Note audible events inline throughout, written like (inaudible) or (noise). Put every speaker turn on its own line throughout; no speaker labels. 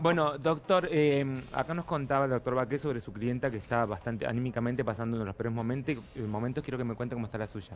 Bueno, doctor, eh, acá nos contaba el doctor Baqué sobre su clienta que está bastante anímicamente pasando de los peores momentos. eh, momentos. Quiero que me cuente cómo está la suya.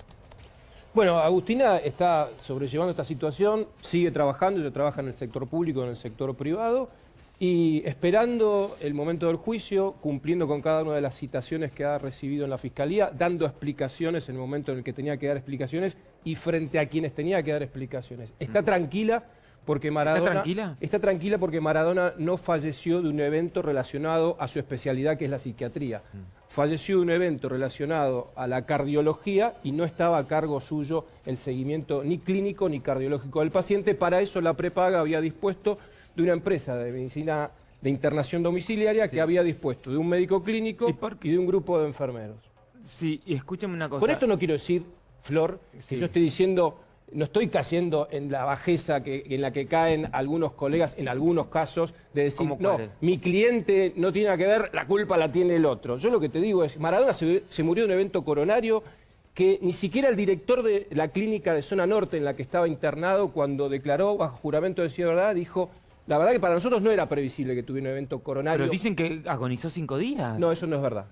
Bueno, Agustina está sobrellevando esta situación, sigue trabajando, ella trabaja en el sector público, en el sector privado, y esperando el momento del juicio, cumpliendo con cada una de las citaciones que ha recibido en la Fiscalía, dando explicaciones en el momento en el que tenía que dar explicaciones y frente a quienes tenía que dar explicaciones. Está tranquila porque Maradona...
tranquila?
Está tranquila porque Maradona no falleció de un evento relacionado a su especialidad que es la psiquiatría. Falleció de un evento relacionado a la cardiología y no estaba a cargo suyo el seguimiento ni clínico ni cardiológico del paciente. Para eso la prepaga había dispuesto de una empresa de medicina de internación domiciliaria que había dispuesto de un médico clínico
¿Y por qué?
y de un grupo de enfermeros.
Sí, y escúchame una cosa.
Con esto no quiero decir, Flor,
Sí.
que yo estoy diciendo, no estoy cayendo en la bajeza que, en la que caen algunos colegas en algunos casos de decir,
¿Cómo
no, mi cliente no tiene nada que ver, la culpa la tiene el otro. Yo lo que te digo es, Maradona se, se murió de un evento coronario que ni siquiera el director de la clínica de zona norte en la que estaba internado, cuando declaró bajo juramento de decir verdad, dijo, la verdad que para nosotros no era previsible que tuviera un evento coronario.
Pero dicen que agonizó cinco días.
No, eso no es verdad.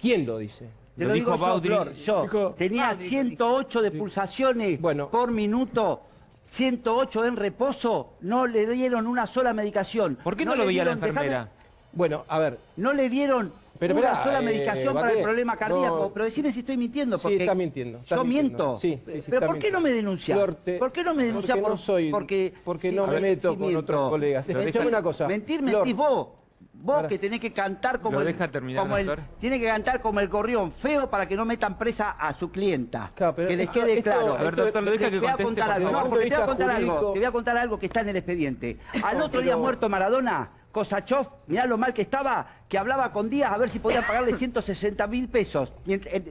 ¿Quién lo dice?
Te
Lo
lo, digo
dijo
yo,
Baudry.
Flor, yo.
Dijo-
Tenía 108 de pulsaciones
Bueno.
por minuto, 108 en reposo, no le dieron una sola medicación.
¿Por qué no, lo veía la
dieron-
enfermera?
déjame-
Bueno, a ver,
no le dieron
Pero
una sola
eh,
medicación para el problema cardíaco.
no-
Pero decime si estoy mintiendo.
Sí, está mintiendo, está
¿Yo
mintiendo.
miento?
Sí, sí, sí,
¿Pero por qué no me denuncia? ¿Por qué no me denuncia?
Porque
por,
no soy,
porque,
no me meto con
miento.
otros colegas. Escuchame una cosa.
Mentir,
Flor,
mentís vos. Vos
Ahora-
que tenés que cantar como
¿Lo
el,
deja terminar,
como el-
doctor?
tiene que cantar como el gorrión, feo para que no metan presa a su clienta.
Claro,
que les quede
esto-
claro.
A ver, doctor, lo deja
Te
que
voy a contar algo,
favor.
no, porque te voy a
Punto de
contar
vista
algo,
jurídico.
te voy a contar algo que está en el expediente. Al otro día muerto Maradona, Kosachov, mirá lo mal que estaba, que hablaba con Díaz a ver si podían pagarle (laughs) 160 mil pesos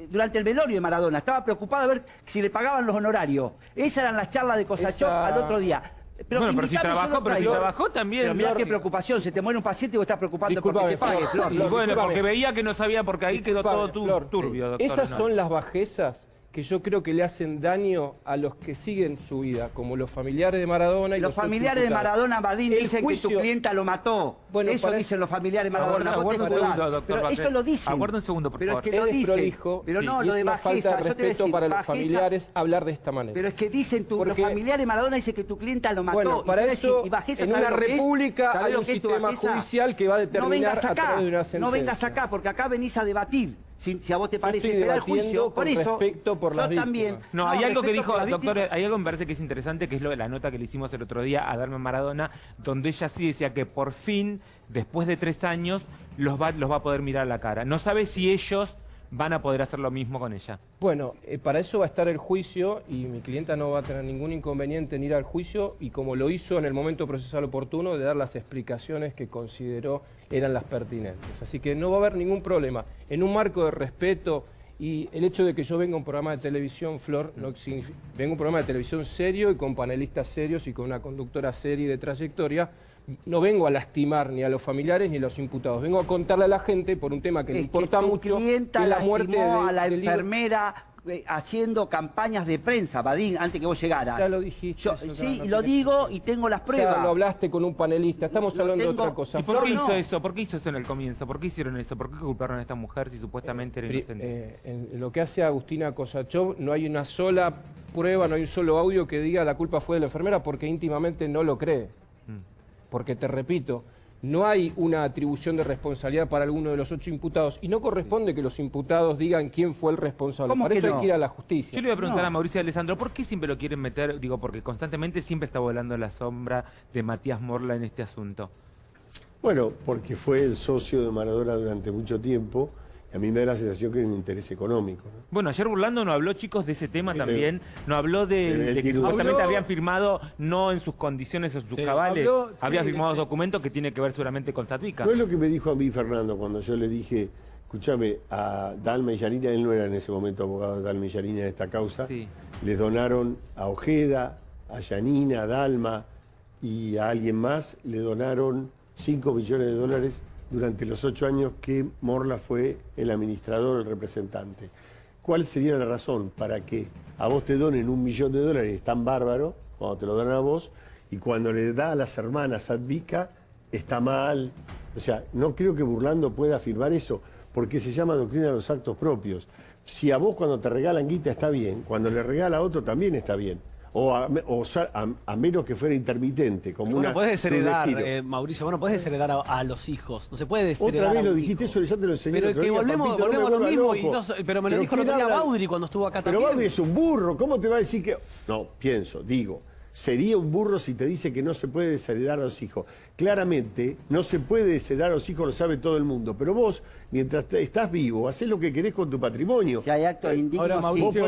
durante el velorio de Maradona. Estaba preocupado a ver si le pagaban los honorarios. Esas eran las charlas de Kosachov
Esa-
al otro día.
Bueno, pero si trabajó, pero si trabajó también.
Pero mirá
Flor.
qué preocupación, se te muere un paciente y vos estás preocupando porque te pague,
Flor.
Flor.
Bueno, porque veía que no sabía porque ahí quedó todo turbio,
eh,
doctor.
Esas
No.
son las bajezas que yo creo que le hacen daño a los que siguen su vida, como los familiares de Maradona y
Los
los,
familiares de. Maradona, Badín,
El
dicen que tu clienta lo mató.
Bueno,
eso
para-
dicen los familiares de Maradona.
Aguarda- aguarda un
jugás.
segundo, doctor
Pero eso lo dicen.
Aguarda un segundo, por
Pero
favor.
es que lo dicen.
desprolijo
Pero
sí,
no,
y
lo
es
de
una
bajeza.
falta de respeto
decir,
para los familiares hablar de esta manera.
Pero es que dicen tu,
Porque-
los familiares de Maradona dicen que tu clienta lo mató.
Bueno, para eso,
y bajeza,
en
¿sabes
una
es?
república
¿Sabes
hay un sistema judicial que va a
no
determinar
vengas
a
acá,
través de una
No
sentencia.
vengas acá, porque acá venís a debatir. Si, si a vos te parece
estoy
esperar el juicio, por
con
eso,
respecto por
yo
las
también.
No, hay algo que dijo, doctor,
víctima.
hay algo que me parece que es interesante, que es lo de la nota que le hicimos el otro día a Darme Maradona, donde ella sí decía que por fin, después de tres años, los va, los va a poder mirar a la cara. No sabe si ellos van a poder hacer lo mismo con ella.
Bueno, eh, para eso va a estar el juicio y mi clienta no va a tener ningún inconveniente en ir al juicio y como lo hizo en el momento procesal oportuno de dar las explicaciones que consideró eran las pertinentes. Así que no va a haber ningún problema. En un marco de respeto y el hecho de que yo venga a un programa de televisión, Flor, no significa, vengo a un programa de televisión serio y con panelistas serios y con una conductora seria de trayectoria, no vengo a lastimar ni a los familiares ni a los imputados, vengo a contarle a la gente por un tema que le importa
tu
mucho,
clienta
que la muerte de-
a la
libro-
enfermera eh, haciendo campañas de prensa, Badín, antes que vos llegaras.
Ya lo dijiste,
Yo-
eso
sí,
no
lo digo y tengo las pruebas.
Ya lo hablaste con un panelista, estamos
Lo
hablando de otra cosa.
¿Y por qué hizo
no.
eso? ¿Por qué hizo eso en el comienzo? ¿Por qué hicieron eso? ¿Por qué culparon a esta mujer si supuestamente era
Pri-
inocente?
eh, en lo que hace Agustina Kosachov no hay una sola prueba, no hay un solo audio que diga la culpa fue de la enfermera porque íntimamente no lo cree. Porque te repito, no hay una atribución de responsabilidad para alguno de los ocho imputados y no corresponde que los imputados digan quién fue el responsable.
¿Cómo
Para
que
eso
no?
hay que ir a la justicia.
Yo le voy a preguntar
No.
a Mauricio Alessandro, ¿por qué siempre lo quieren meter? Digo, porque constantemente siempre está volando la sombra de Matías Morla en este asunto.
Bueno, porque fue el socio de Maradona durante mucho tiempo a mí me da la sensación que hay un interés económico. ¿no?
Bueno, ayer Burlando no habló, chicos, de ese tema también. No habló de, que supuestamente
Habló-
habían firmado no en sus condiciones o sus
Sí,
cabales.
habló- sí,
había firmado
sí.
documentos que tiene que ver seguramente con Satvica.
No es lo que me dijo a mí Fernando cuando yo le dije, escúchame, a Dalma y Yanina, él no era en ese momento abogado de Dalma y Yanina en esta causa,
Sí.
les donaron a Ojeda, a Yanina, a Dalma y a alguien más, le donaron 5 millones de dólares durante los ocho años que Morla fue el administrador, el representante. ¿Cuál sería la razón para que a vos te donen un millón de dólares? Es tan bárbaro cuando te lo donan a vos y cuando le da a las hermanas Advica está mal. O sea, no creo que Burlando pueda afirmar eso, porque se llama doctrina de los actos propios. Si a vos cuando te regalan guita está bien, cuando le regala a otro también está bien. O a, o a- a menos que fuera intermitente, como
Vos
una
podés desheredar, eh, Mauricio, vos no podés desheredar a, a los hijos. No se puede desheredar
Otra vez lo dijiste,
hijo.
eso ya te lo enseñé
Pero
el
es
otro
que
día,
volvemos,
papito,
volvemos a lo mismo. y no pero me lo dijo el
¿quién
otro día? Baudry cuando estuvo acá
Pero
también.
Baudry es un burro, ¿cómo te va a decir que...? No, pienso, digo, sería un burro si te dice que no se puede desheredar a los hijos. Claramente, no se puede desheredar a los hijos, lo sabe todo el mundo, pero vos, mientras te- estás vivo, haces lo que querés con tu patrimonio.
Si hay actos indignos,
ahora,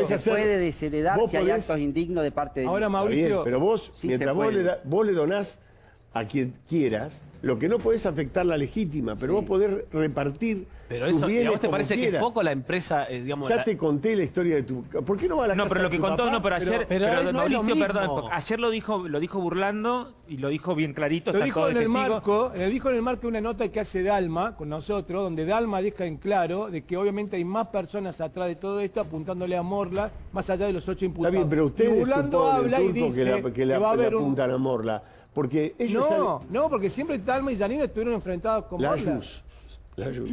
sí, se
hacer-
puede desheredar
vos
si hay actos indignos de parte de
Ahora, Mauricio,
bien, pero vos,
Sí
mientras vos le, da- vos le donás a quien quieras, lo que no podés afectar la legítima, pero vos podés repartir
Pero
tus
eso, ¿y
bienes
a vos te parece que es
quieras.
poco la empresa, eh, digamos,
Ya
la-
te conté la historia de tu... ¿Por qué no va a la
No,
casa
pero lo que contó,
papá?
no, pero ayer,
pero
pero,
no es lo
Mauricio, perdón, ayer lo dijo, lo dijo burlando y lo dijo bien clarito,
Lo
está
dijo en
de
el marco, lo dijo en el marco de una nota que hace Dalma con nosotros, donde Dalma deja en claro de que obviamente hay más personas atrás de todo esto apuntándole a Morla, más allá de los ocho
Está
imputados.
bien, pero
Y
ustedes
Burlando
suponen,
habla y dice
que, la, que
que
la-
va a
le
haber un...
apuntan a Morla. Porque ellos
No, no, porque siempre Dalma y Janine estuvieron enfrentados con.
La. Yus, la Yus.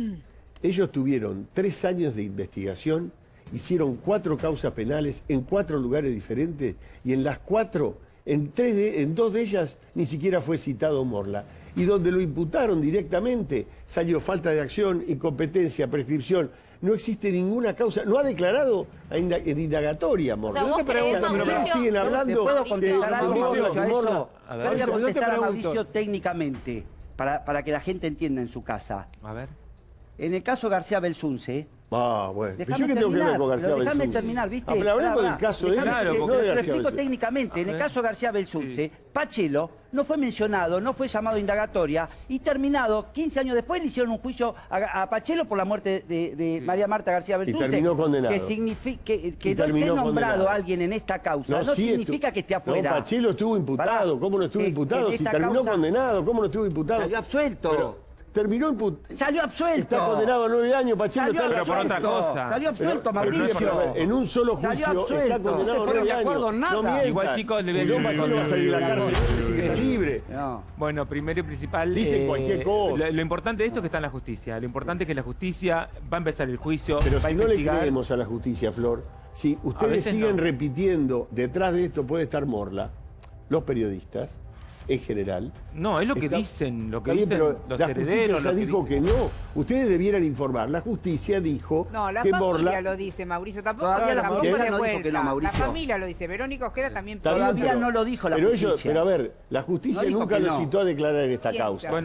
Ellos tuvieron tres años de investigación, hicieron cuatro causas penales en cuatro lugares diferentes y en las cuatro, en, tres de- en dos de ellas ni siquiera fue citado Morla. Y donde lo imputaron directamente salió falta de acción, incompetencia, prescripción. No existe ninguna causa, no ha declarado en indagatoria Morla.
O sea,
Yo te pregunto,
pero siguen
¿Te
hablando
puedo contestar algo,
Morla-
Mauricio? A
ver.
Voy a contestar a. Mauricio técnicamente, para, para que la gente entienda en su casa.
A ver.
En el caso García Belsunce,
Ah, bueno. ¿Yo qué tengo que ver
terminar,
con García
pero déjame
Belsunce?
terminar, ¿viste?
Ah, pero
Pará,
del caso de
Claro,
no de
lo explico
Belsunce.
técnicamente. En el
A
caso García Belsunce, Pachelo no fue mencionado, no fue llamado a indagatoria y terminado, 15 años después le hicieron un juicio a, a Pachelo por la muerte de, de María Marta García Belsunce.
terminó condenado.
Que significa que, que
Y
no esté
terminó
nombrado
condenado.
alguien en esta causa no,
sí
significa
estu-
que esté
No,
afuera.
Pachelo estuvo imputado.
Pará.
¿Cómo no estuvo imputado? Si terminó
causa-
condenado, ¿cómo no estuvo imputado?
Salió absuelto.
Pero terminó imputado.
Salió absuelto.
Está condenado a nueve años, Pachelo
Salió
está la
Pero por otra
absuelto.
cosa.
Salió absuelto,
Pero- no
Mauricio.
en un solo
Salió
juicio está
absuelto.
condenado
No se
a
ponen
nueve
de acuerdo
años.
en nada.
No mientan.
Igual, chicos, le voy a decir-
va a salir de la cárcel está libre.
No.
Bueno, primero y principal. eh,
Dicen cualquier cosa.
Lo, lo importante de esto es que está en la justicia. Lo importante es que la justicia va a empezar el juicio,
Pero
va a
si no le creemos a la justicia, Flor, si ustedes siguen
no.
repitiendo, detrás de esto puede estar Morla, los periodistas, en general.
No, es lo que
Está-
dicen, lo que
bien,
dicen
pero
los
la justicia
herederos.
ya
lo que
dijo
dicen-
que no. Ustedes debieran informar. La justicia dijo
No, la
que
familia
Morla...
lo dice, Mauricio. Tampoco,
Todavía la
tampoco
familia
de
no dijo que
vuelta.
no, Mauricio.
La familia lo dice. Verónica Ojeda también
bien,
Todavía
pero-
no lo dijo la
pero ellos-
justicia.
pero a ver, la justicia nunca lo
no.
citó a declarar en esta
Piensa.
causa.
Bueno,